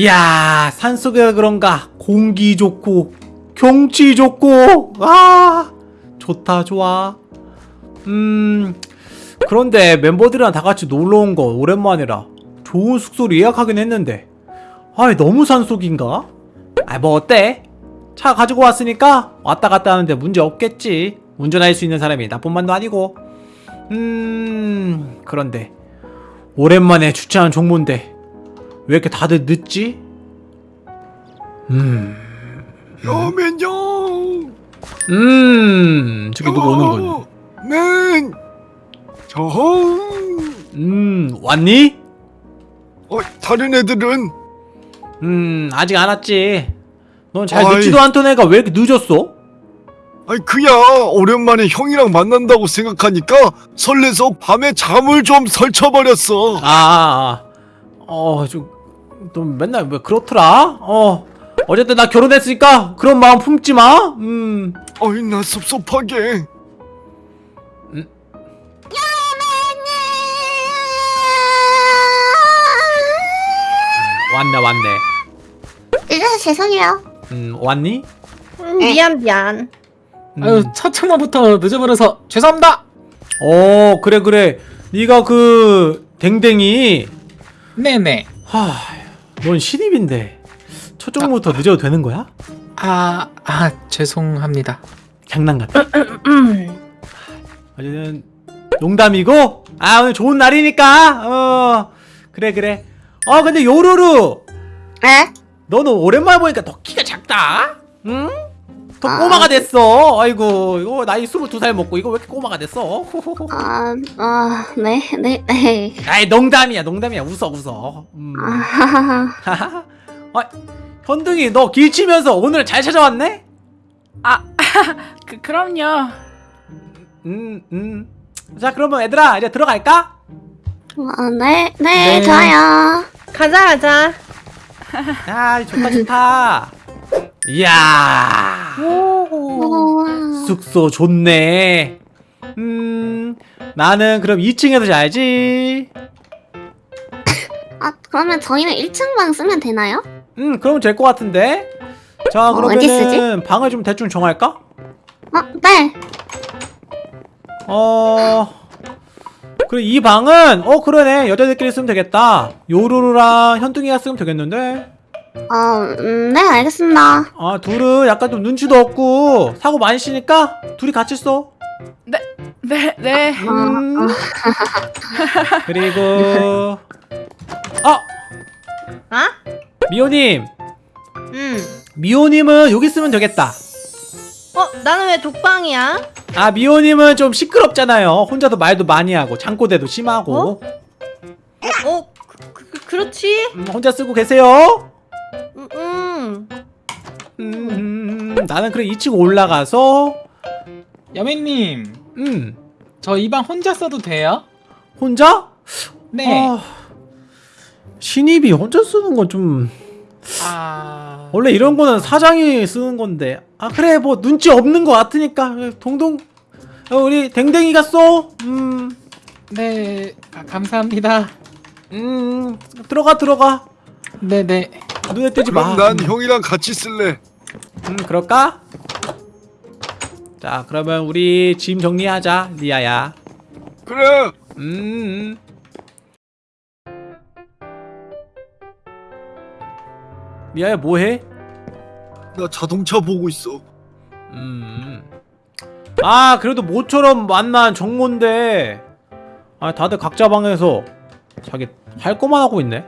이야 산속에 그런가? 공기 좋고 경치 좋고. 아 좋다 좋아. 음 그런데 멤버들이랑 다 같이 놀러 온 거 오랜만이라 좋은 숙소를 예약하긴 했는데. 아 너무 산속인가? 아뭐 어때? 차 가지고 왔으니까 왔다 갔다 하는데 문제 없겠지. 운전할 수 있는 사람이 나뿐만도 아니고. 음 그런데 오랜만에 주차한 종모인데 왜 이렇게 다들 늦지? 음, 여맨형 음, 저기 누구 오는군. 맨 저홍 음, 왔니? 어 다른 애들은 음, 아직 안 왔지. 넌 잘. 늦지도 않던 애가 왜 이렇게 늦었어? 아니 그야 오랜만에 형이랑 만난다고 생각하니까 설레서 밤에 잠을 좀 설쳐버렸어 아, 아, 아. 어, 좀, 너 맨날 왜 그렇더라? 어, 어쨌든 나 결혼했으니까 그런 마음 품지 마. 음, 어이 나 섭섭하게 왔네, 왔네. 늦어서 죄송해요. 음, 왔니? 음, 미안 미안. 음. 아유 첫 창문부터 늦어버려서 죄송합니다. 어, 그래, 그래. 네가 그 댕댕이. 네네. 하, 넌 신입인데 첫 종부터 늦어도 되는 거야? 아, 아 죄송합니다. 장난 같아. 음. 어쨌든 농담이고 아 오늘 좋은 날이니까 어 그래 그래 어 근데 요루루 에? 너는 오랜만에 보니까 더 키가 작다 응? 더 아. 꼬마가 됐어 아이고 이거 나이 22살 먹고 이거 왜 이렇게 꼬마가 됐어 아, 아, 네, 네, 네. 아이 농담이야 농담이야 웃어 웃어 음. 아, 어, 현둥이 너 길치면서 오늘 잘 찾아왔네? 그 그럼요. 음, 음. 자, 그러면 얘들아, 이제 들어갈까? 아, 네, 네, 네. 좋아요. 가자 가자. 아, 좋다, 좋다. 이야. 숙소 좋네. 음, 나는 그럼 2층에서 자야지. 아, 그러면 저희는 1층 방 쓰면 되나요? 음, 그러면 될 것 같은데? 자, 어, 어디 그러면은 방을 좀 대충 정할까? 어, 네. 어, 그래, 이 방은, 어, 그러네. 여자들끼리 쓰면 되겠다. 요루루랑 현둥이가 쓰면 되겠는데? 어, 음, 네, 알겠습니다. 아, 둘은 약간 좀 눈치도 없고, 사고 많이 치니까, 둘이 같이 써. 네 네. 음. 그리고 아 아? 미호님 음. 미호님은 여기 쓰면 되겠다 어 나는 왜 독방이야? 아 미호님은 좀 시끄럽잖아요 혼자도 말도 많이 하고 잠꼬대도 심하고 어 그, 그, 그, 그렇지. 음, 혼자 쓰고 계세요. 음, 나는 그래 2층 올라가서 여매님, 음 저 이 방 혼자 써도 돼요? 혼자 네. 아, 신입이 혼자 쓰는 건 좀 아, 원래 이런 거는 사장이 쓰는 건데 아 그래 뭐 눈치 없는 거 같으니까 동동 어, 우리 댕댕이가 써 음. 네, 아, 감사합니다. 음 들어가 들어가 네네. 눈에 띄지 마. 그럼 난 형이랑 같이 쓸래 음 그럴까? 자 그러면 우리 짐 정리하자 리아야. 그래 음. 리아야 뭐 해? 나 자동차 보고 있어 음. 아 그래도 모처럼 만난 정모인데 아 다들 각자 방에서 자기 할 거만 하고 있네.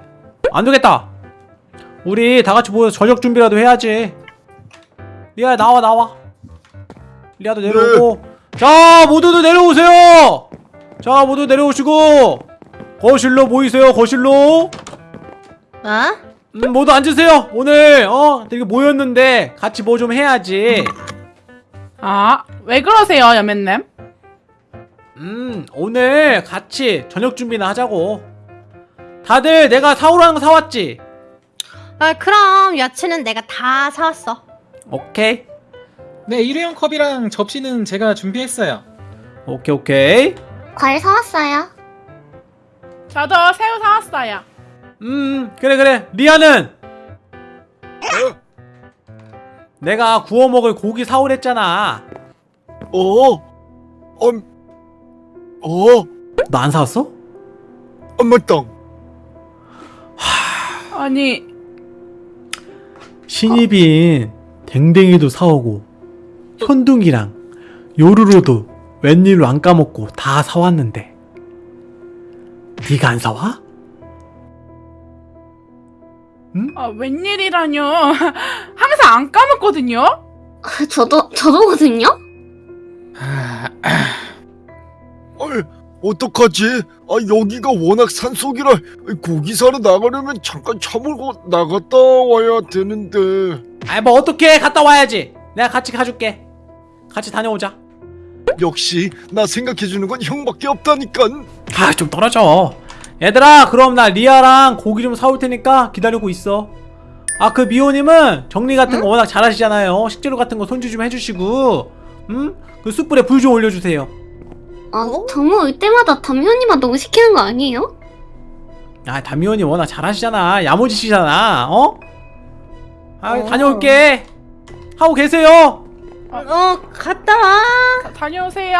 안 되겠다. 우리 다 같이 모여서 저녁 준비라도 해야지. 리아 나와 나와. 리아도 내려오고. 자 모두들 내려오세요. 자 모두 내려오시고 거실로 모이세요 거실로. 아? 음, 모두 앉으세요. 오늘 어 되게 모였는데 같이 뭐 좀 해야지. 아, 왜 그러세요, 여맨님? 음, 오늘 같이 저녁 준비나 하자고. 다들 내가 사오라는 거 사왔지? 아 그럼 야채는 내가 다 사왔어. 오케이. 네, 일회용 컵이랑 접시는 제가 준비했어요. 오케이, 오케이. 과일 사왔어요. 저도 새우 사왔어요. 음, 그래, 그래. 리아는? 내가 구워 먹을 고기 사오랬잖아. 어? 어? 어? 너 안 사왔어? 아 맞다 아니 신입인 댕댕이도 사오고 현둥이랑 요루루도 웬일로 안 까먹고 다 사왔는데 네가 안 사와? 아, 웬일이라뇨? 항상 안 까먹거든요. 아, 저도 저도거든요. 어떡하지? 아 여기가 워낙 산속이라 고기 사러 나가려면 잠깐 차 몰고 나갔다 와야 되는데. 아이 뭐 어떻게 갔다 와야지. 내가 같이 가줄게. 같이 다녀오자. 역시 나 생각해주는 건 형밖에 없다니깐. 아 좀 떨어져. 얘들아 그럼 나 리아랑 고기 좀 사올 테니까 기다리고 있어. 아 그 미호님은 정리 같은 거 워낙 잘하시잖아요. 식재료 같은 거 손질 좀 해주시고 음? 그 숯불에 불 좀 올려주세요 아 정모 올 때마다 담요님만 너무 시키는 거 아니에요? 아 담미호님 워낙 잘하시잖아 야무지시잖아 어? 아 어. 다녀올게 하고 계세요 어 갔다 와. 다, 다녀오세요.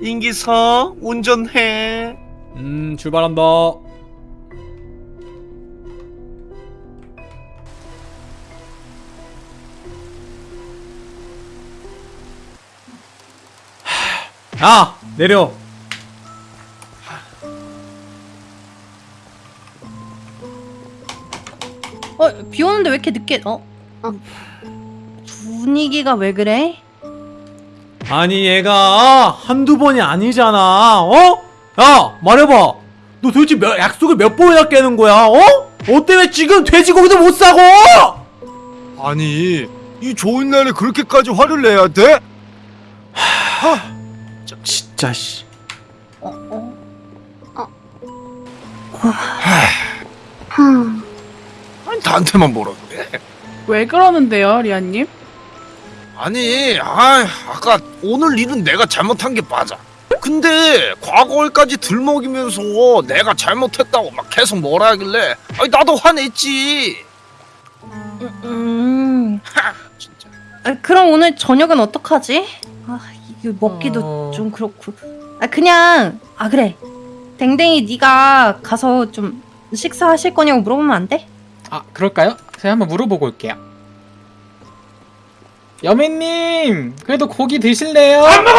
인기서 운전해. 음 출발한다 야 내려 어 비 오는데 왜 이렇게 늦게? 어? 어. 분위기가 왜 그래? 아니 얘가 한두 번이 아니잖아 어? 야 말해봐 너 도대체 몇, 약속을 몇 번이나 깨는 거야 어? 너 때문에 지금 돼지고기도 못 사고 아니 이 좋은 날에 그렇게까지 화를 내야 돼? 진짜 씨 어 어. 흠. 나한테만 뭐라 그래 왜 그러는데요, 리아님? 아니, 아, 아까 오늘 일은 내가 잘못한 게 맞아. 근데 과거일까지 들먹이면서 내가 잘못했다고 막 계속 뭐라 하길래 아니 나도 화냈지. 음. 진짜. 아, 그럼 오늘 저녁은 어떡하지? 아 이거 먹기도 어. 좀 그렇고. 아 그냥 아 그래. 댕댕이 네가 가서 좀 식사하실 거냐고 물어보면 안 돼? 아 그럴까요? 제가 한번 물어보고 올게요. 여매님 그래도 고기 드실래요? 안 먹어!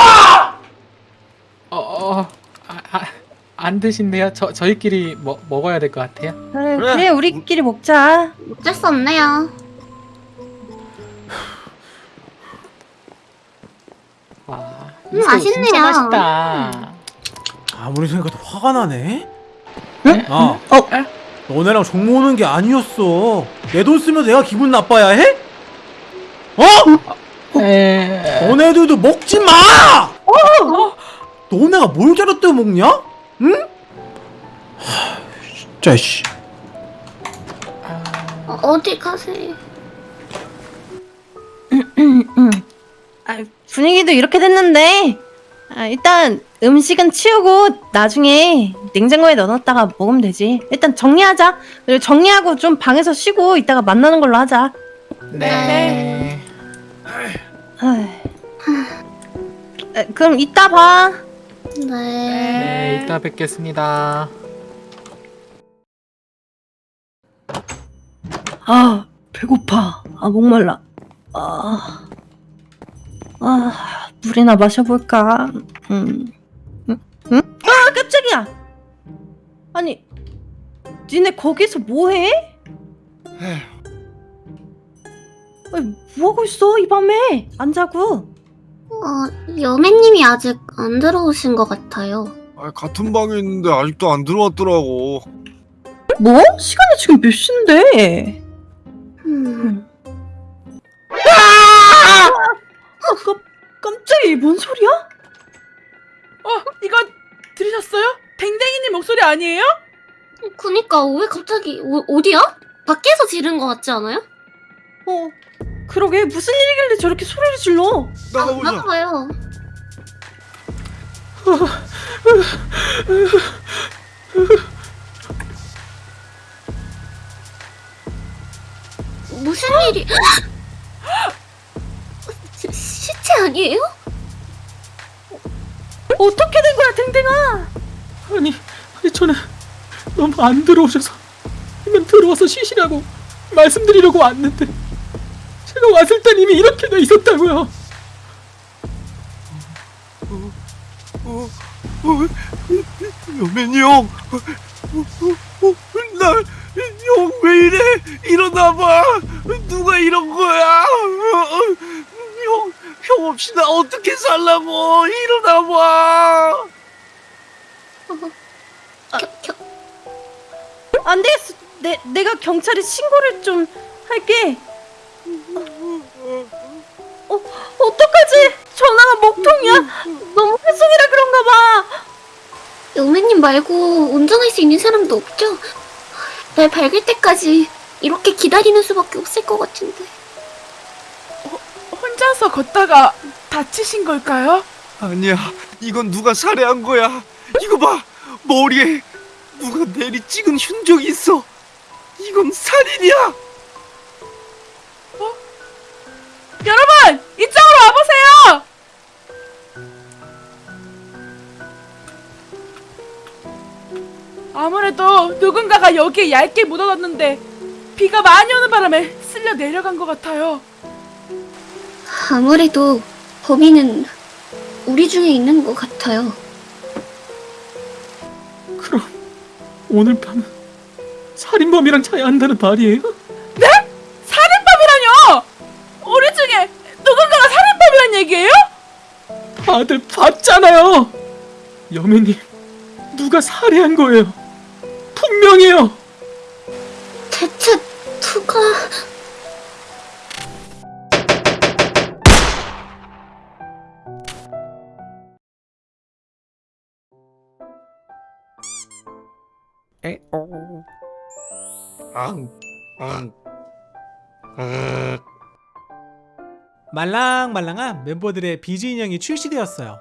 어, 어, 아, 아, 안 드신대요? 저 저희끼리 먹 먹어야 될 것 같아요. 그래 그래. 그래, 우리끼리 먹자. 어쩔 수 없네요. 음, 맛있네요. 진짜 맛있다. 아무리 생각해도 화가 나네 응? 야 어? 너네랑 종모 오는 게 아니었어 내 돈 쓰면 내가 기분 나빠야 해? 어? 에... 너네들도 먹지 마! 너네가 뭘 잘했다고 먹냐? 응? 하, 진짜 씨 어, 어디 가세요? 아, 분위기도 이렇게 됐는데 아, 일단 음식은 치우고 나중에 냉장고에 넣어놨다가 먹으면 되지. 일단 정리하자. 그리고 정리하고 좀 방에서 쉬고 이따가 만나는 걸로 하자. 네. 아휴. 아, 그럼 이따 봐. 네. 네, 이따 뵙겠습니다. 아 배고파. 아 목말라. 아, 아 물이나 마셔볼까. 음, 응, 응? 아 깜짝이야. 아니, 니네 거기서 뭐해? 아니, 뭐 하고 있어 이 밤에? 안 자고? 어, 여매님이 아직 안 들어오신 것 같아요. 아, 같은 방에 있는데 아직도 안 들어왔더라고 뭐? 시간이 지금 몇 시인데? 음. 깜짝이 뭔 소리야? 어, 이거 들으셨어요? 댕댕이님 목소리 아니에요? 그니까 왜 갑자기 어, 어디야? 밖에서 지른 것 같지 않아요? 어, 그러게 무슨 일이길래 저렇게 소리를 질러? 나가보자 아, 나가봐요. 무슨 일이? 시, 시체 아니에요? 어떻게 된 거야, 댕댕아? 아니, 아니 저는 너무 안 들어오셔서 그냥 들어와서 쉬시라고 말씀드리려고 왔는데 제가 왔을 땐 이미 이렇게 돼 있었다고요. 어, 어, 여맨이 형, 어, 어, 어, 나형 왜 이래? 일어나봐. 누가 이런 거야? 어, 어, 형, 형 없이 나 어떻게 살라고? 일어나봐. 겨, 겨, 안 되겠어. 내, 내가 경찰에 신고를 좀 할게. 어, 어떡하지? 전화가 먹통이야. 너무 회송이라 그런가 봐. 여매님 말고 운전할 수 있는 사람도 없죠? 날 밝을 때까지 이렇게 기다리는 수밖에 없을 것 같은데. 혼자서 걷다가 다치신 걸까요? 아니야, 이건 누가 살해한 거야. 이거 봐, 머리에 누가 내리 찍은 흔적이 있어. 이건 살인이야. 여러분 이쪽으로 와보세요. 아무래도 누군가가 여기에 얇게 묻어놨는데 비가 많이 오는 바람에 쓸려 내려간 것 같아요. 아무래도 범인은 우리 중에 있는 것 같아요. 그럼 오늘 밤은 살인범이랑 자야 한다는 말이에요? 살인범이라뇨! 우리 중에 누군가가 살인범이란 얘기예요? 다들 봤잖아요. 여매님 누가 살해한 거예요? 분명해요. 대체 누가... 말랑말랑한 멤버들의 비즈 인형이 출시되었어요.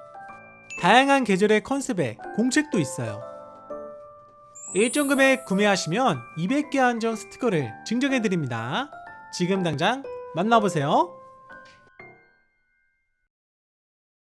다양한 계절의 컨셉에 공책도 있어요. 일정 금액 구매하시면 200개 한정 스티커를 증정해드립니다. 지금 당장 만나보세요.